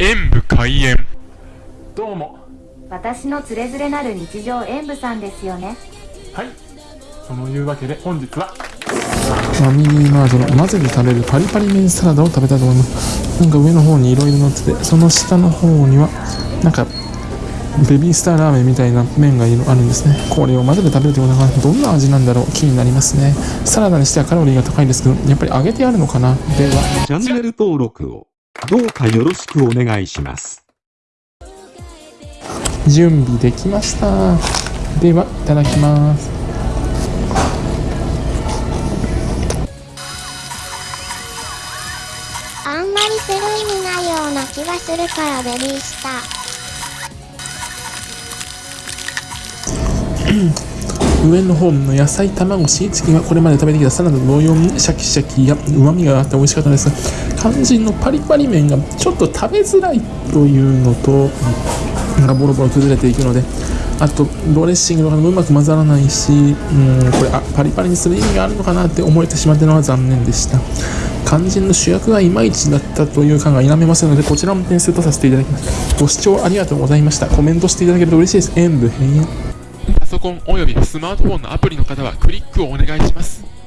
演武開演。どうも。私のつれづれなる日常演舞さんですよね。はい。そのいうわけで本日は。ファミリーマートの混ぜて食べるパリパリ麺サラダを食べたいと思います。なんか上の方にいろいろ乗っててその下の方にはなんかベビースターラーメンみたいな麺がいるあるんですね。これを混ぜて食べるということがどんな味なんだろう？気になりますね。サラダにしてはカロリーが高いですけどやっぱり揚げてあるのかな？では。チャンネル登録をどうかよろしくお願いします。準備できましたではいただきますあんまりする意味ないような気がするからベビースター。上の方の野菜卵シーチキンはこれまで食べてきたサラダと同様にシャキシャキや旨味があって美味しかったです肝心のパリパリ麺がちょっと食べづらいというのとなんかボロボロ崩れていくのであとドレッシングとかもうまく混ざらないしうんこれあパリパリにする意味があるのかなって思えてしまったのは残念でした。肝心の主役がいまいちだったという感が否めませんのでこちらも点数とさせていただきます。ご視聴ありがとうございました。コメントしていただけると嬉しいです。演武閉園パソコンおよびスマートフォンのアプリの方はクリックをお願いします。